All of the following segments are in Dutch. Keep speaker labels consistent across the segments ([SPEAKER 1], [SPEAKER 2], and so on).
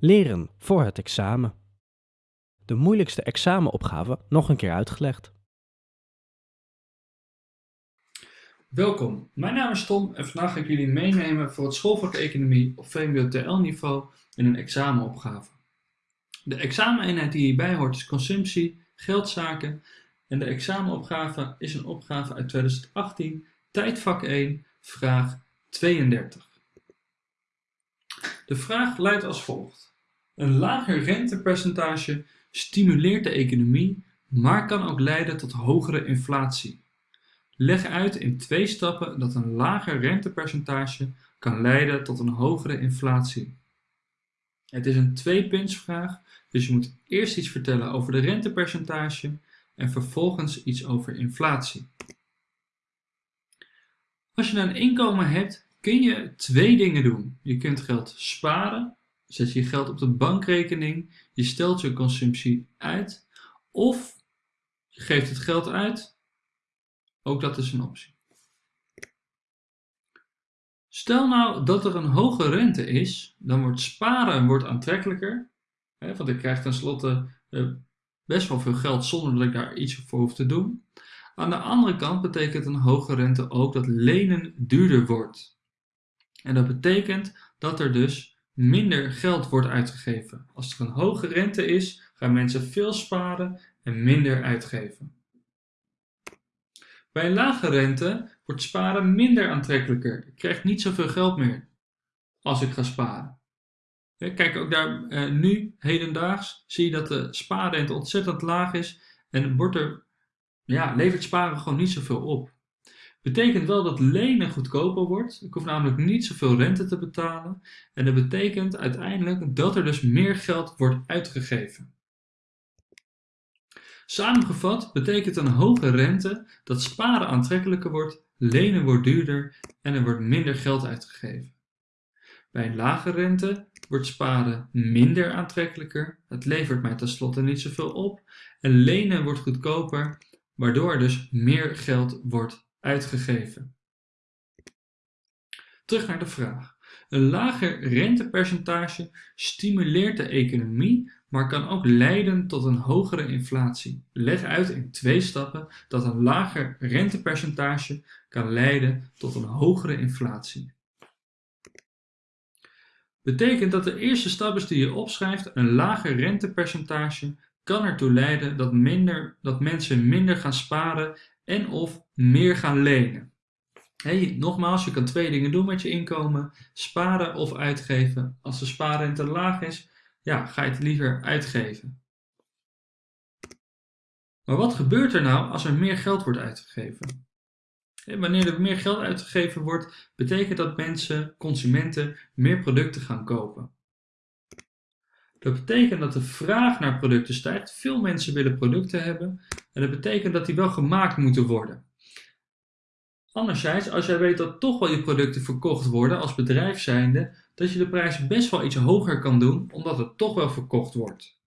[SPEAKER 1] Leren voor het examen. De moeilijkste examenopgave nog een keer uitgelegd.
[SPEAKER 2] Welkom, mijn naam is Tom en vandaag ga ik jullie meenemen voor het schoolvak Economie op VMBO TL niveau in een examenopgave. De exameneenheid die hierbij hoort is consumptie, geldzaken en de examenopgave is een opgave uit 2018, tijdvak 1, vraag 32. De vraag luidt als volgt. Een lager rentepercentage stimuleert de economie, maar kan ook leiden tot hogere inflatie. Leg uit in twee stappen dat een lager rentepercentage kan leiden tot een hogere inflatie. Het is een tweepuntsvraag, dus je moet eerst iets vertellen over de rentepercentage en vervolgens iets over inflatie. Als je een inkomen hebt, kun je twee dingen doen. Je kunt geld sparen, zet je geld op de bankrekening, je stelt je consumptie uit, of je geeft het geld uit. Ook dat is een optie. Stel nou dat er een hoge rente is, dan wordt sparen wordt aantrekkelijker. Hè, want ik krijg tenslotte uh, best wel veel geld zonder dat ik daar iets voor hoef te doen. Aan de andere kant betekent een hoge rente ook dat lenen duurder wordt. En dat betekent dat er dus minder geld wordt uitgegeven. Als er een hoge rente is, gaan mensen veel sparen en minder uitgeven. Bij lage rente wordt sparen minder aantrekkelijker. Ik krijg niet zoveel geld meer als ik ga sparen. Kijk ook daar eh, nu, hedendaags, zie je dat de spaarrente ontzettend laag is en wordt er, ja, levert sparen gewoon niet zoveel op. Betekent wel dat lenen goedkoper wordt. Ik hoef namelijk niet zoveel rente te betalen. En dat betekent uiteindelijk dat er dus meer geld wordt uitgegeven. Samengevat betekent een hoge rente dat sparen aantrekkelijker wordt, lenen wordt duurder en er wordt minder geld uitgegeven. Bij een lage rente wordt sparen minder aantrekkelijker, het levert mij tenslotte niet zoveel op en lenen wordt goedkoper, waardoor dus meer geld wordt uitgegeven. Terug naar de vraag. Een lager rentepercentage stimuleert de economie, maar kan ook leiden tot een hogere inflatie. Leg uit in twee stappen dat een lager rentepercentage kan leiden tot een hogere inflatie. Betekent dat de eerste stap is die je opschrijft, een lager rentepercentage kan ertoe leiden dat, minder, dat mensen minder gaan sparen en of meer gaan lenen. Hey, nogmaals, je kan twee dingen doen met je inkomen. Sparen of uitgeven. Als de spaarrente laag is, ja, ga je het liever uitgeven. Maar wat gebeurt er nou als er meer geld wordt uitgegeven? wanneer er meer geld uitgegeven wordt, betekent dat mensen, consumenten, meer producten gaan kopen. Dat betekent dat de vraag naar producten stijgt. Veel mensen willen producten hebben. En dat betekent dat die wel gemaakt moeten worden. Anderzijds, als jij weet dat toch wel je producten verkocht worden als bedrijf dat je de prijs best wel iets hoger kan doen, omdat het toch wel verkocht wordt.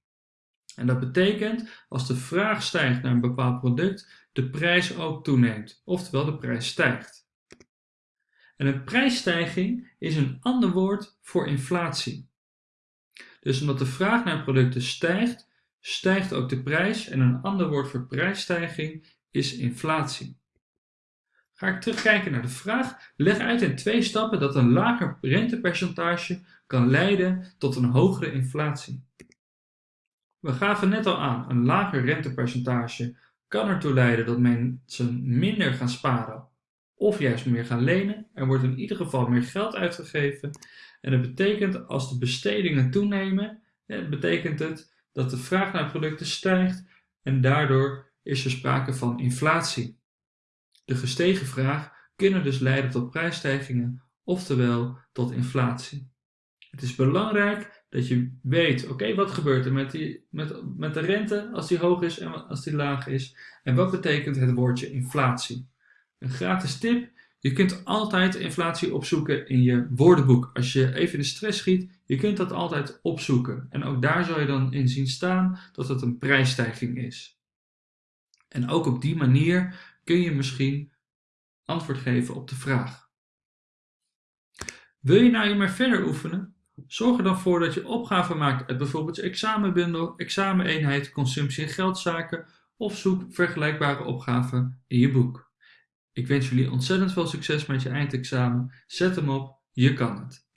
[SPEAKER 2] En dat betekent, als de vraag stijgt naar een bepaald product, de prijs ook toeneemt, oftewel de prijs stijgt. En een prijsstijging is een ander woord voor inflatie. Dus omdat de vraag naar producten stijgt, stijgt ook de prijs en een ander woord voor prijsstijging is inflatie. Ga ik terugkijken naar de vraag, leg uit in twee stappen dat een lager rentepercentage kan leiden tot een hogere inflatie. We gaven net al aan, een lager rentepercentage kan ertoe leiden dat mensen minder gaan sparen of juist meer gaan lenen. Er wordt in ieder geval meer geld uitgegeven en dat betekent als de bestedingen toenemen, betekent het dat de vraag naar producten stijgt en daardoor is er sprake van inflatie. De gestegen vraag kunnen dus leiden tot prijsstijgingen, oftewel tot inflatie. Het is belangrijk dat je weet, oké, wat gebeurt er met, die, met, met de rente als die hoog is en als die laag is? En wat betekent het woordje inflatie? Een gratis tip, je kunt altijd inflatie opzoeken in je woordenboek. Als je even in de stress schiet, je kunt dat altijd opzoeken. En ook daar zal je dan in zien staan dat het een prijsstijging is. En ook op die manier kun je misschien antwoord geven op de vraag. Wil je nou maar verder oefenen? Zorg er dan voor dat je opgaven maakt uit bijvoorbeeld examenbundel, exameneenheid, consumptie en geldzaken of zoek vergelijkbare opgaven in je boek. Ik wens jullie ontzettend veel succes met je eindexamen. Zet hem op, je kan het.